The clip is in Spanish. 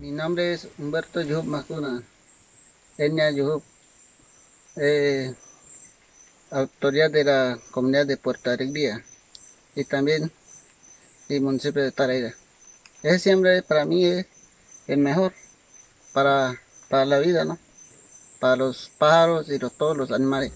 Mi nombre es Humberto Yuhup Macuna, etnia Yuhup, eh, autoridad de la comunidad de Puerto Alegría y también el municipio de Taraira. Ese siempre para mí es el mejor para, para la vida, ¿no? Para los pájaros y los, todos los animales.